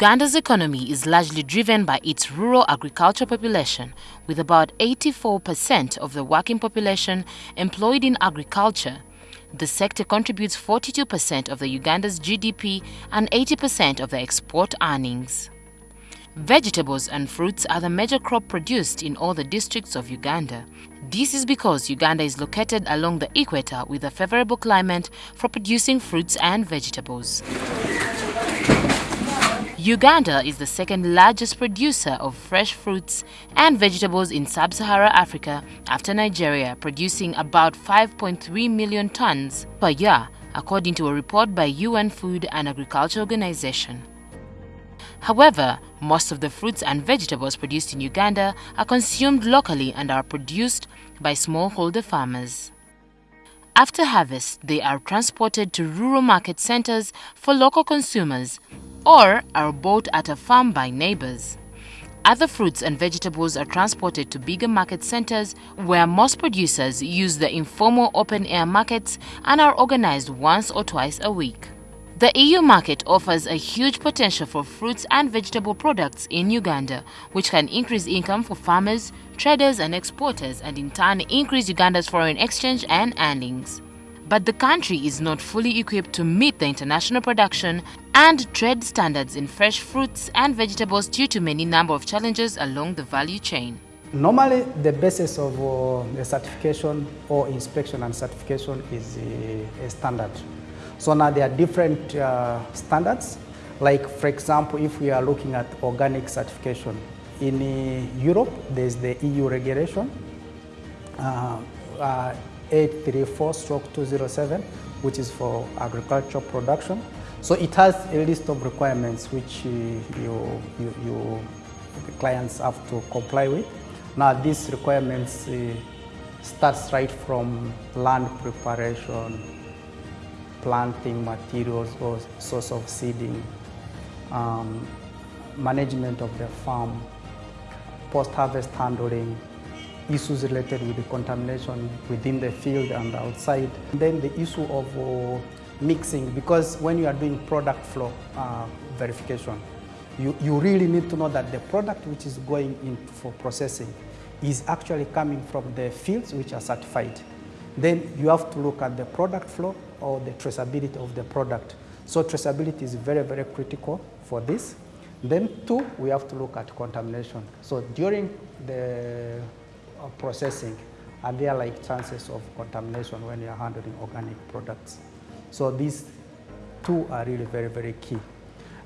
Uganda's economy is largely driven by its rural agricultural population, with about 84% of the working population employed in agriculture. The sector contributes 42% of the Uganda's GDP and 80% of the export earnings. Vegetables and fruits are the major crop produced in all the districts of Uganda. This is because Uganda is located along the equator with a favorable climate for producing fruits and vegetables. Uganda is the second largest producer of fresh fruits and vegetables in sub-Saharan Africa after Nigeria, producing about 5.3 million tons per year, according to a report by UN Food and Agriculture Organization. However, most of the fruits and vegetables produced in Uganda are consumed locally and are produced by smallholder farmers. After harvest, they are transported to rural market centers for local consumers or are bought at a farm by neighbors. Other fruits and vegetables are transported to bigger market centers where most producers use the informal open air markets and are organized once or twice a week. The EU market offers a huge potential for fruits and vegetable products in Uganda, which can increase income for farmers, traders, and exporters, and in turn increase Uganda's foreign exchange and earnings. But the country is not fully equipped to meet the international production and trade standards in fresh fruits and vegetables due to many number of challenges along the value chain. Normally, the basis of uh, the certification or inspection and certification is a, a standard. So now there are different uh, standards. Like, for example, if we are looking at organic certification, in uh, Europe, there's the EU regulation, uh, uh 834 stroke 207, which is for agricultural production. So it has a list of requirements which uh, you, you, you, clients have to comply with. Now these requirements uh, starts right from land preparation, planting materials or source of seeding, um, management of the farm, post-harvest handling, issues related with the contamination within the field and outside. And then the issue of uh, mixing, because when you are doing product flow uh, verification, you, you really need to know that the product which is going in for processing is actually coming from the fields which are certified. Then you have to look at the product flow or the traceability of the product. So traceability is very, very critical for this. Then two, we have to look at contamination. So during the processing, are there are like chances of contamination when you're handling organic products? So these two are really very, very key.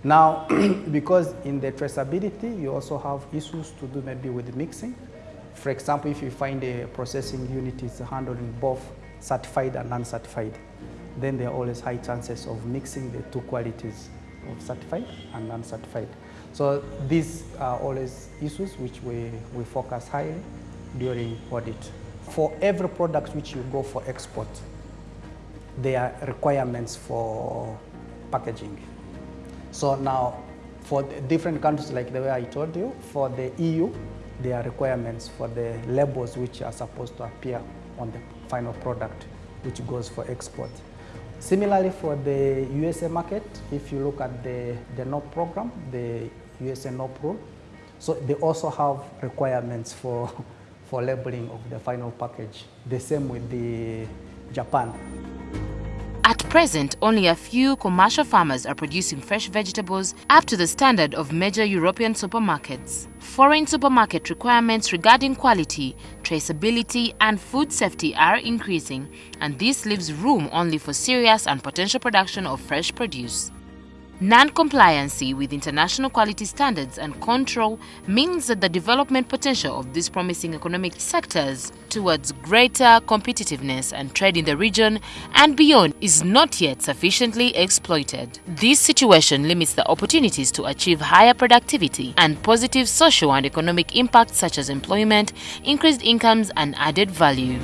Now, because in the traceability, you also have issues to do maybe with mixing. For example, if you find a processing unit is handling both certified and uncertified, then there are always high chances of mixing the two qualities of certified and uncertified. So these are always issues which we, we focus highly during audit. For every product which you go for export, there are requirements for packaging. So now, for different countries like the way I told you, for the EU, there are requirements for the labels which are supposed to appear on the final product which goes for export. Similarly, for the USA market, if you look at the, the NOP program, the USA NOP rule, so they also have requirements for, for labeling of the final package. The same with the Japan. At present, only a few commercial farmers are producing fresh vegetables up to the standard of major European supermarkets. Foreign supermarket requirements regarding quality, traceability and food safety are increasing and this leaves room only for serious and potential production of fresh produce. Non-compliancy with international quality standards and control means that the development potential of these promising economic sectors towards greater competitiveness and trade in the region and beyond is not yet sufficiently exploited. This situation limits the opportunities to achieve higher productivity and positive social and economic impacts such as employment, increased incomes and added value.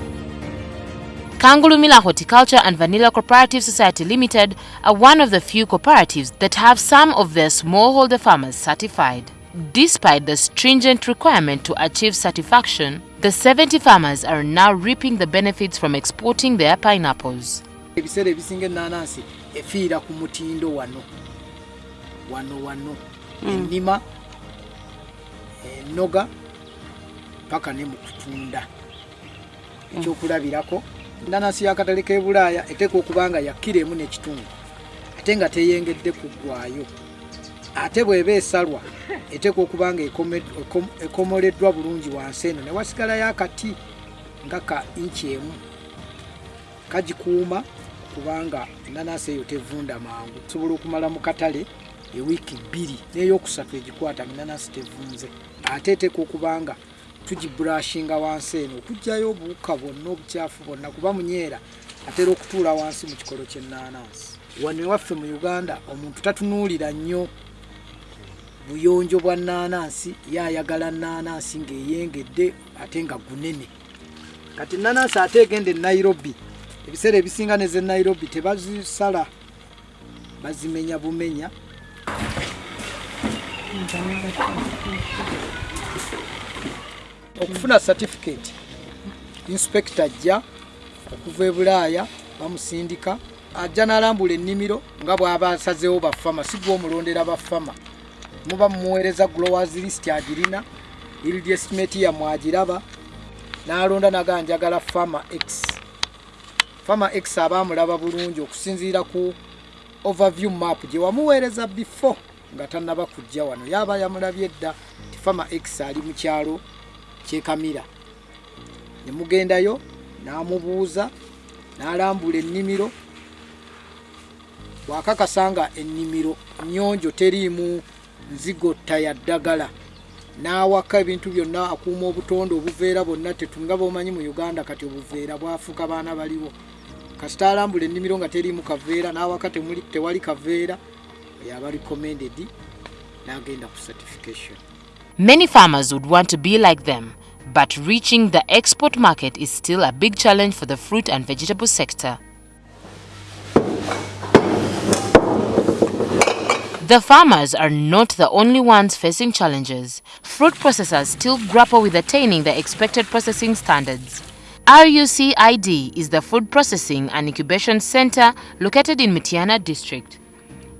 Kangulumira Horticulture and Vanilla Cooperative Society Limited are one of the few cooperatives that have some of their smallholder farmers certified. Despite the stringent requirement to achieve certification, the 70 farmers are now reaping the benefits from exporting their pineapples. ebiseera ebisinga ennaanansi efiira ku mutindo wano. Wano wano. Hmm. Ennima eh, ennoga paka ne mu kutunda. Hmm. Ekyokulabirako enanasi yakatale ke bulaaya eteeka okuba nga yakira emu n'ekitundu ate nga teyengedde kuggwayo ate bw'eba esalwa eteeka okuba nga ekomoleddwa bulungi wansi eno ne wasigalayo akati nga ka inki emu kagikuuma kubanga enanasi eyo tevunda mangu. Osobola okumala mu katale ewiiki bbiri n'eyokusatu egikwata enanasi tevunze ate eteeka okuba nga tugiburashinga wansi eno okugjayo obuwuka bwonna obukyafu bwonna kuba munyeera atera okutuula wansi mu kikolo ky'enanasi wano ewaffe mu uganda omuntu tatunuulira nnyo buyonjo bwa nanasi yayagala nanasi ng'eyengedde ate nga gunene. Kati nanasi ate egenda e nairobi ebiseera ebisinga neze nairobi tebazisala bazimenya bumenya okufuna certificate. Inspector ajja okuva e bulaaya bamusindika ajja n'alambula ennimiro nga bw'aba asazeewo bafama si gwe omulondera bafama. Muba mumuweereza growers list agirina yield estimate yammwe agiraba n'alonda naga njagala fama x. Fama x aba amulaba bulungi okusinziira ku overview map gye wamuweereza before nga tannaba kujja wano. Yaba yamulabye edda ti fama x ali mu kyalo kyekamira ne mugendayo n'amubuuza n'alambula ennimiro. Bwakakasa nga ennimiro nyonjo teriimu nzigotta ya ddagala n'awaka ebintu byonna akuuma obutonde obuveera bwonna tetunga bomanyi mu uganda kati obuveera bwafuuka baana baliwo. Kasita alambula ennimiro nga teriimu kaveera n'awaka tewali kaveera yaba recommended n'agenda ku certification. Many farmers would want to be like them, but reaching the export market is still a big challenge for the fruit and vegetable sector. The farmers are not the only ones facing challenges. Fruit processors still grapple with attaining the expected processing standards. RUCID is the Food Processing and Incubation Center located in Mityana district.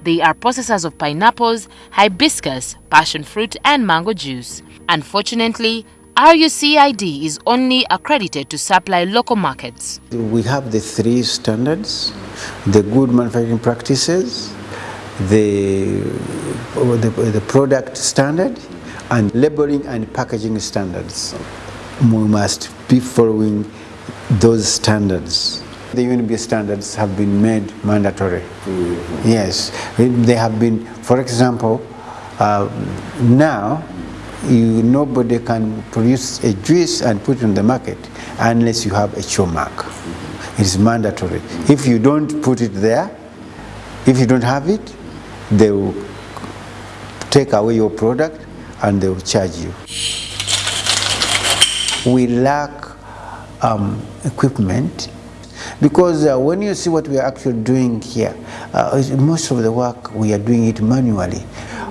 They are processors of pineapples, hibiscus, passion fruit, and mango juice. Unfortunately, RUCID is only accredited to supply local markets. We have the three standards the good manufacturing practices, the, the, the product standard, and labeling and packaging standards. We must be following those standards. The UNB standards have been made mandatory. Mm -hmm. Yes, they have been, for example, uh, now you, nobody can produce a juice and put it on the market unless you have a show mark. It is mandatory. If you don't put it there, if you don't have it, they will take away your product and they will charge you. We lack um, equipment because uh, when you see what we are actually doing here, uh, most of the work we are doing it manually.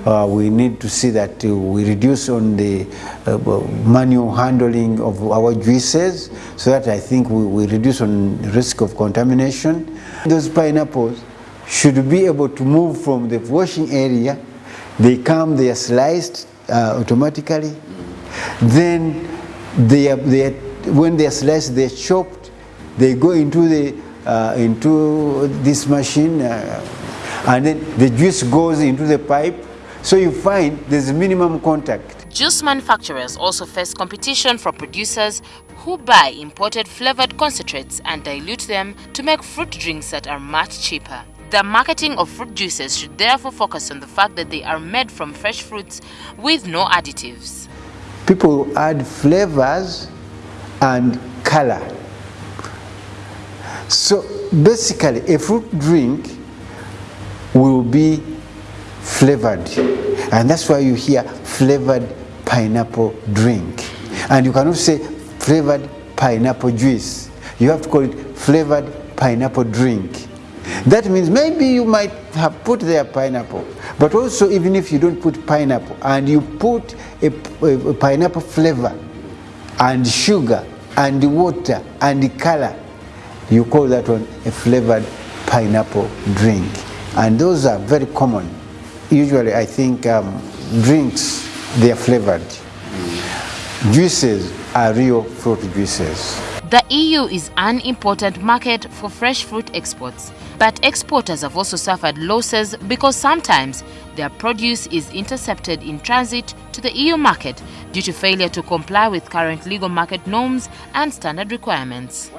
Uh, we need to see that uh, we reduce on the uh, manual handling of our juices so that I think we, we reduce on risk of contamination. Those pineapples should be able to move from the washing area. They come, they are sliced uh, automatically. Then they are, they are, when they are sliced, they are chopped. They go into the uh, into this machine, uh, and then the juice goes into the pipe. So you find there's minimum contact. Juice manufacturers also face competition from producers who buy imported flavored concentrates and dilute them to make fruit drinks that are much cheaper. The marketing of fruit juices should therefore focus on the fact that they are made from fresh fruits with no additives. People add flavors and color. So basically, a fruit drink will be flavored. And that's why you hear flavored pineapple drink. And you cannot say flavored pineapple juice. You have to call it flavored pineapple drink. That means maybe you might have put there pineapple, but also even if you don't put pineapple and you put a, a, pineapple flavor and sugar and water and color, you call that one a flavored pineapple drink. And those are very common. Usually I think um, drinks, they are flavored. Juices are real fruit juices. The EU is an important market for fresh fruit exports, but exporters have also suffered losses because sometimes their produce is intercepted in transit to the EU market due to failure to comply with current legal market norms and standard requirements.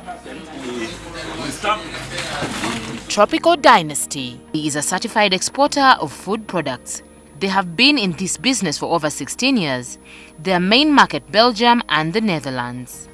Tropical Dynasty is a certified exporter of food products. They have been in this business for over 16 years. Their main market Belgium and the Netherlands.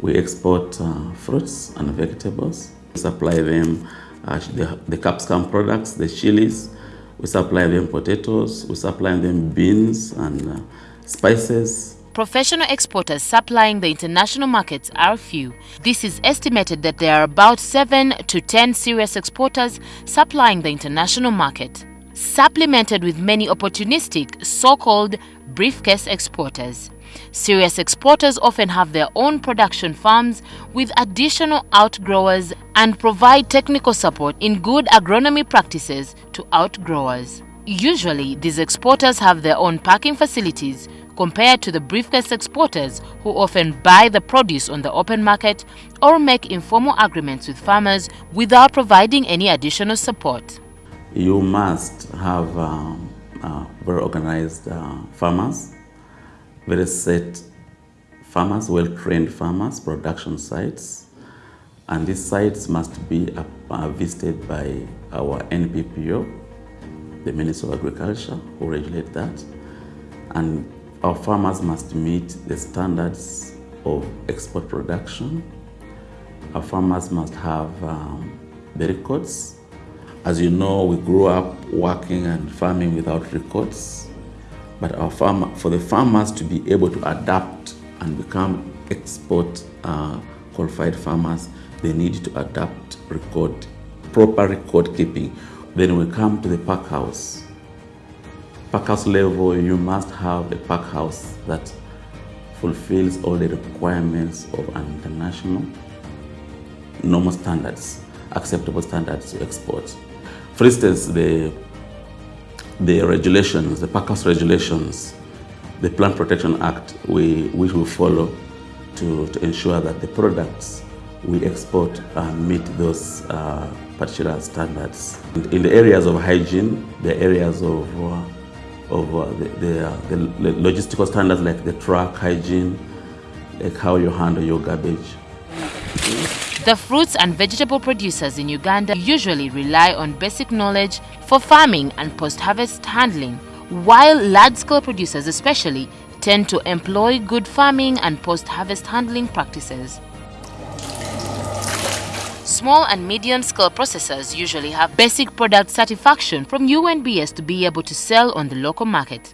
We export uh, fruits and vegetables. We supply them uh, the, the capsicum products, the chilies. We supply them potatoes. We supply them beans and uh, spices. Professional exporters supplying the international markets are few. This is estimated that there are about 7 to 10 serious exporters supplying the international market, supplemented with many opportunistic so-called briefcase exporters. Serious exporters often have their own production farms with additional outgrowers and provide technical support in good agronomy practices to outgrowers. Usually, these exporters have their own packing facilities compared to the briefcase exporters who often buy the produce on the open market or make informal agreements with farmers without providing any additional support. You must have um, uh, very organized uh, farmers very set farmers, well-trained farmers, production sites, and these sites must be uh, visited by our NPPO, the Minister of Agriculture, who regulate that, and our farmers must meet the standards of export production. Our farmers must have um, the records. As you know, we grew up working and farming without records. But our farmer, for the farmers to be able to adapt and become export uh, qualified farmers, they need to adapt record, proper record keeping. Then we come to the pack house. Pack house level, you must have a pack house that fulfills all the requirements of an international normal standards, acceptable standards to export. For instance, the the regulations, the PACAS regulations, the Plant Protection Act, we, which we follow to, to ensure that the products we export uh, meet those uh, particular standards. In the areas of hygiene, the areas of, uh, of uh, the, the, uh, the, logistical standards like the truck hygiene, like how you handle your garbage. The fruits and vegetable producers in Uganda usually rely on basic knowledge for farming and post-harvest handling, while large-scale producers especially tend to employ good farming and post-harvest handling practices. Small and medium-scale processors usually have basic product satisfaction from UNBS to be able to sell on the local market.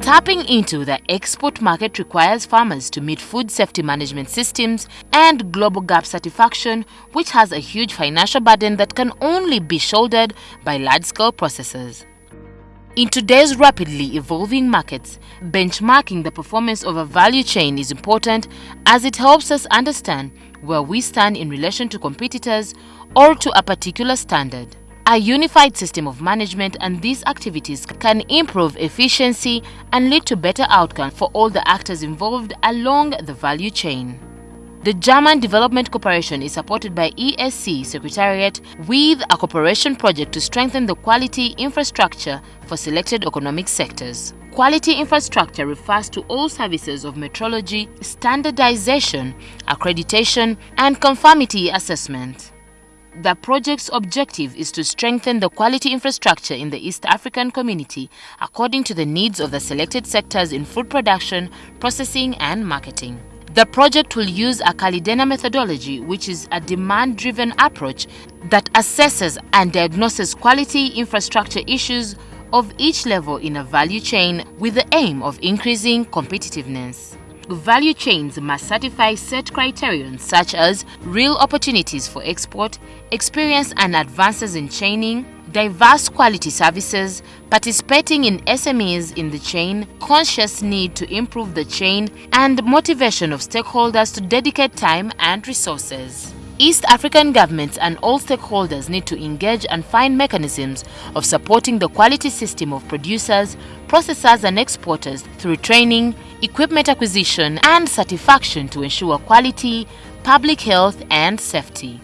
Tapping into the export market requires farmers to meet food safety management systems and GlobalGAP satisfaction, which has a huge financial burden that can only be shouldered by large-scale processors. In today's rapidly evolving markets, benchmarking the performance of a value chain is important as it helps us understand where we stand in relation to competitors or to a particular standard. A unified system of management and these activities can improve efficiency and lead to better outcomes for all the actors involved along the value chain. The German Development Cooperation is supported by EAC Secretariat with a cooperation project to strengthen the quality infrastructure for selected economic sectors. Quality infrastructure refers to all services of metrology, standardization, accreditation, and conformity assessment. The project's objective is to strengthen the quality infrastructure in the East African community according to the needs of the selected sectors in food production, processing and marketing. The project will use a CALIDENA methodology, which is a demand-driven approach that assesses and diagnoses quality infrastructure issues of each level in a value chain with the aim of increasing competitiveness value chains must satisfy set criterion such as real opportunities for export, experience and advances in chaining, diverse quality services, participating in SMEs in the chain, conscious need to improve the chain, and motivation of stakeholders to dedicate time and resources. East African governments and all stakeholders need to engage and find mechanisms of supporting the quality system of producers, processors and exporters through training, equipment acquisition and certification to ensure quality, public health and safety.